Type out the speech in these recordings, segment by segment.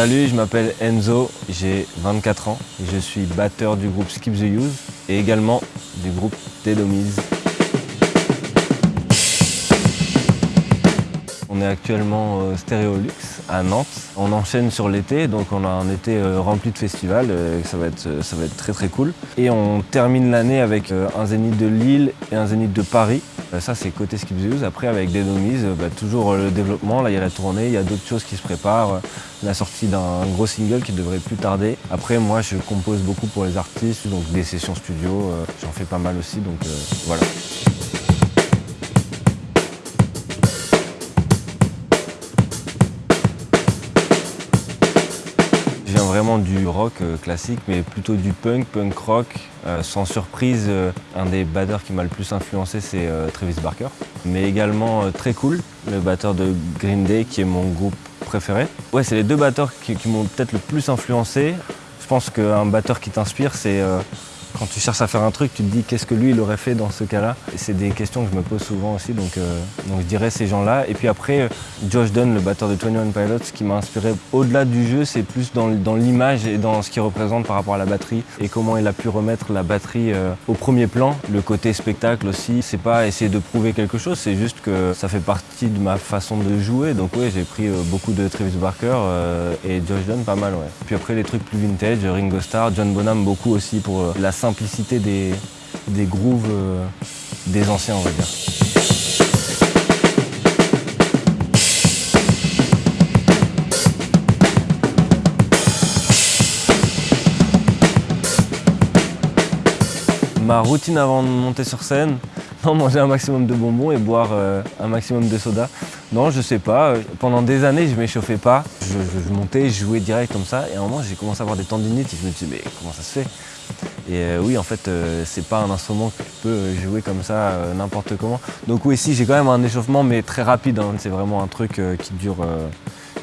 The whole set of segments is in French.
Salut, je m'appelle Enzo, j'ai 24 ans. Je suis batteur du groupe Skip the Use et également du groupe Telomise. On est actuellement au Stéréolux à Nantes. On enchaîne sur l'été, donc on a un été euh, rempli de festivals, euh, ça va, être, euh, ça va être très très cool. Et on termine l'année avec un zénith de Lille et un zénith de Paris. Ça c'est côté Skip the Use. Après avec des bah, toujours le développement, là il y a la tournée, il y a d'autres choses qui se préparent. La sortie d'un gros single qui devrait plus tarder. Après moi je compose beaucoup pour les artistes, donc des sessions studio, j'en fais pas mal aussi, donc voilà. Du rock euh, classique, mais plutôt du punk, punk rock. Euh, sans surprise, euh, un des batteurs qui m'a le plus influencé, c'est Travis Barker. Mais également très cool, le batteur de Green Day, qui est mon groupe préféré. Ouais, c'est les deux batteurs qui, qui m'ont peut-être le plus influencé. Je pense qu'un batteur qui t'inspire, c'est quand tu cherches à faire un truc, tu te dis qu'est-ce que lui il aurait fait dans ce cas-là? C'est des questions que je me pose souvent aussi, donc, euh, donc je dirais ces gens-là. Et puis après, euh, Josh Dunn, le batteur de 21 Pilots, ce qui m'a inspiré au-delà du jeu, c'est plus dans, l'image et dans ce qu'il représente par rapport à la batterie et comment il a pu remettre la batterie euh, au premier plan. Le côté spectacle aussi, c'est pas essayer de prouver quelque chose, c'est juste que ça fait partie de ma façon de jouer. Donc oui, j'ai pris beaucoup de Travis Barker et Josh Dunn, pas mal, ouais. Puis après les trucs plus vintage, Ringo Starr, John Bonham beaucoup aussi pour la simplicité des, grooves euh, des anciens, on va dire. Ma routine avant de monter sur scène, non, manger un maximum de bonbons et boire euh, un maximum de soda. Non, je sais pas. Pendant des années, je m'échauffais pas. Je, montais, je jouais direct comme ça. Et à un moment, j'ai commencé à avoir des tendinites et je me suis mais comment ça se fait? Et euh, oui, en fait, euh, c'est pas un instrument que tu peux jouer comme ça n'importe comment. Donc oui, si, j'ai quand même un échauffement, mais très rapide. Hein. C'est vraiment un truc qui dure,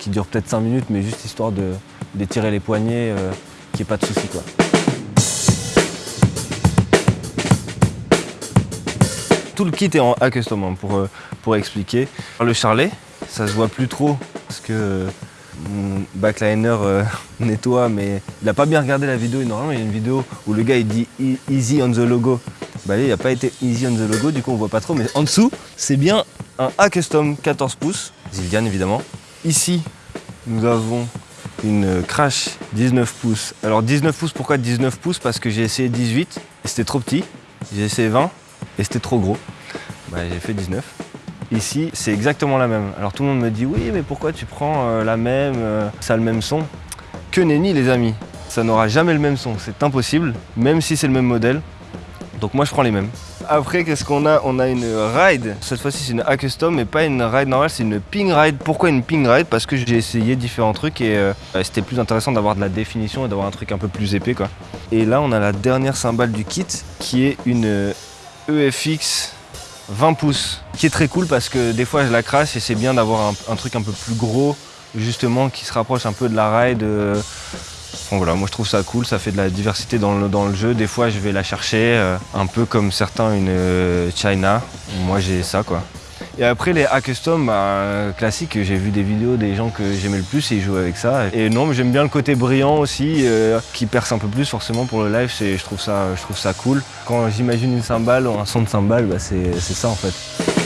dure peut-être 5 minutes, mais juste histoire d'étirer les poignets, qu'il n'y ait pas de soucis. Quoi. Tout le kit est en A-Custom hein, pour, euh, pour expliquer. Le charlet, ça se voit plus trop parce que mon backliner euh, nettoie, mais il n'a pas bien regardé la vidéo. Normalement, il y a une vidéo où le gars il dit Easy on the logo. Bah, il n'a pas été Easy on the logo, du coup on voit pas trop. Mais en dessous, c'est bien un A-Custom 14 pouces, Zildian évidemment. Ici, nous avons une Crash 19 pouces. Alors 19 pouces, pourquoi 19 pouces? Parce que j'ai essayé 18 et c'était trop petit. J'ai essayé 20 et c'était trop gros. Bah, j'ai fait 19. Ici, c'est exactement la même. Alors tout le monde me dit oui, mais pourquoi tu prends euh, la même, euh, ça a le même son? Que nenni les amis, ça n'aura jamais le même son, c'est impossible, même si c'est le même modèle. Donc moi je prends les mêmes. Après, qu'est-ce qu'on a? On a une ride. Cette fois-ci, c'est une A-Custom, mais pas une ride normale, c'est une ping ride. Pourquoi une ping ride? Parce que j'ai essayé différents trucs et euh, c'était plus intéressant d'avoir de la définition et d'avoir un truc un peu plus épais. quoi. Et là, on a la dernière cymbale du kit, qui est une EFX 20 pouces, qui est très cool parce que des fois je la crasse et c'est bien d'avoir un, truc un peu plus gros, justement, qui se rapproche un peu de la ride. Euh. voilà, moi je trouve ça cool, ça fait de la diversité dans le, dans le jeu. Des fois je vais la chercher, euh, un peu comme certains une euh, China. Moi j'ai ça quoi. Et après les A custom bah, classiques, j'ai vu des vidéos des gens que j'aimais le plus et ils jouaient avec ça. Et non, mais j'aime bien le côté brillant aussi, euh, qui perce un peu plus forcément pour le live, je trouve, ça, je trouve ça cool. Quand j'imagine une cymbale ou un son de cymbale, bah, c'est ça en fait.